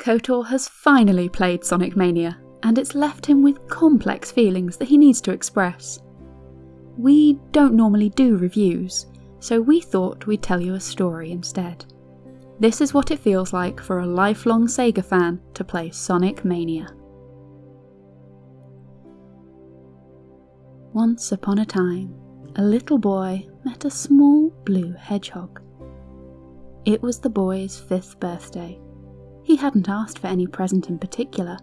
KOTOR has finally played Sonic Mania, and it's left him with complex feelings that he needs to express. We don't normally do reviews, so we thought we'd tell you a story instead. This is what it feels like for a lifelong Sega fan to play Sonic Mania. Once upon a time, a little boy met a small blue hedgehog. It was the boy's fifth birthday, he hadn't asked for any present in particular,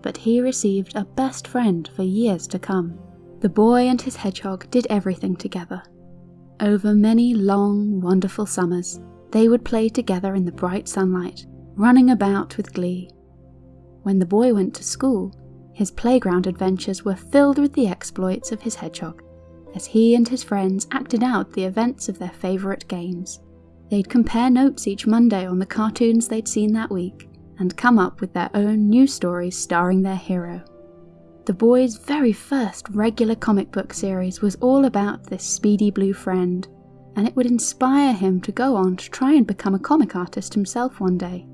but he received a best friend for years to come. The boy and his hedgehog did everything together. Over many long, wonderful summers, they would play together in the bright sunlight, running about with glee. When the boy went to school, his playground adventures were filled with the exploits of his hedgehog, as he and his friends acted out the events of their favourite games. They'd compare notes each Monday on the cartoons they'd seen that week and come up with their own new stories starring their hero. The boy's very first regular comic book series was all about this speedy blue friend, and it would inspire him to go on to try and become a comic artist himself one day.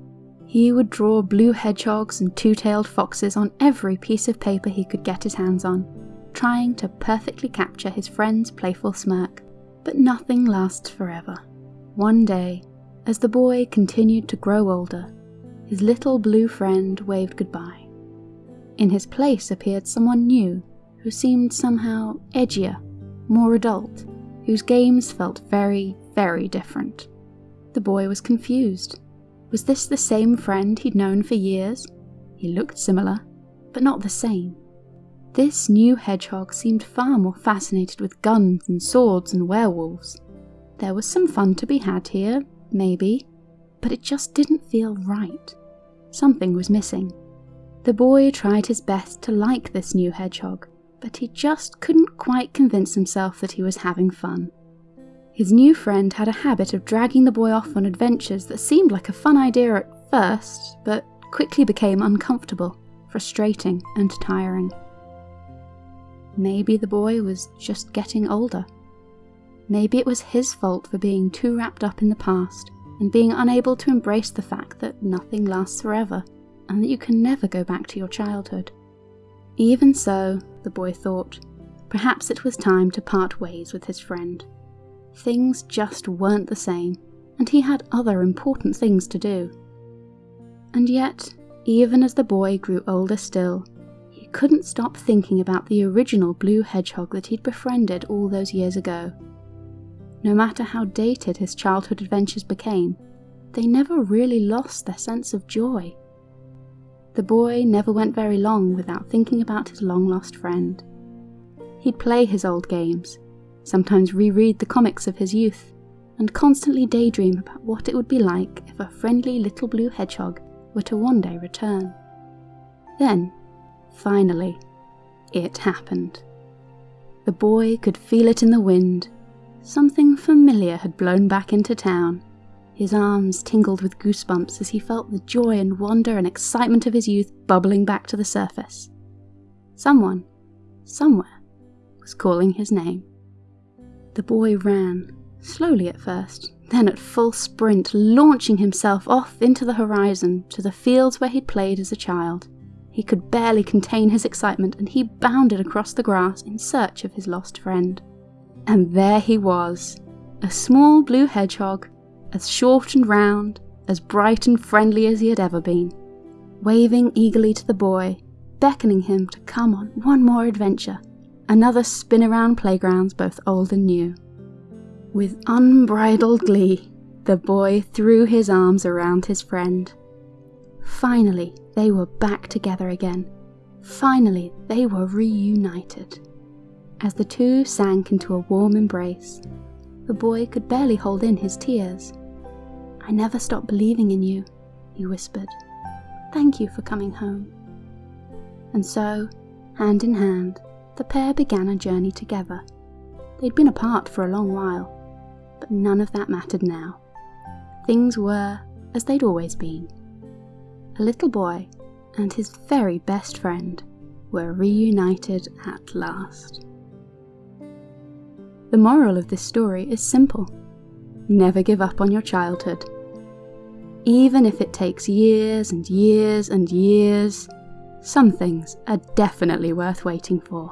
He would draw blue hedgehogs and two tailed foxes on every piece of paper he could get his hands on, trying to perfectly capture his friend's playful smirk. But nothing lasts forever. One day, as the boy continued to grow older, his little blue friend waved goodbye. In his place appeared someone new, who seemed somehow edgier, more adult, whose games felt very, very different. The boy was confused. Was this the same friend he'd known for years? He looked similar, but not the same. This new hedgehog seemed far more fascinated with guns and swords and werewolves. There was some fun to be had here, maybe, but it just didn't feel right. Something was missing. The boy tried his best to like this new hedgehog, but he just couldn't quite convince himself that he was having fun. His new friend had a habit of dragging the boy off on adventures that seemed like a fun idea at first, but quickly became uncomfortable, frustrating, and tiring. Maybe the boy was just getting older. Maybe it was his fault for being too wrapped up in the past and being unable to embrace the fact that nothing lasts forever and that you can never go back to your childhood. Even so, the boy thought, perhaps it was time to part ways with his friend. Things just weren't the same, and he had other important things to do. And yet, even as the boy grew older still, he couldn't stop thinking about the original blue hedgehog that he'd befriended all those years ago no matter how dated his childhood adventures became, they never really lost their sense of joy. The boy never went very long without thinking about his long lost friend. He'd play his old games, sometimes reread the comics of his youth, and constantly daydream about what it would be like if a friendly little blue hedgehog were to one day return. Then, finally, it happened. The boy could feel it in the wind Something familiar had blown back into town. His arms tingled with goosebumps as he felt the joy and wonder and excitement of his youth bubbling back to the surface. Someone, somewhere, was calling his name. The boy ran, slowly at first, then at full sprint, launching himself off into the horizon to the fields where he'd played as a child. He could barely contain his excitement and he bounded across the grass in search of his lost friend. And there he was, a small blue hedgehog, as short and round, as bright and friendly as he had ever been, waving eagerly to the boy, beckoning him to come on one more adventure, another spin around playgrounds both old and new. With unbridled glee, the boy threw his arms around his friend. Finally, they were back together again. Finally, they were reunited. As the two sank into a warm embrace, the boy could barely hold in his tears. I never stopped believing in you, he whispered. Thank you for coming home. And so, hand in hand, the pair began a journey together. They'd been apart for a long while, but none of that mattered now. Things were as they'd always been. A little boy and his very best friend were reunited at last. The moral of this story is simple never give up on your childhood. Even if it takes years and years and years, some things are definitely worth waiting for.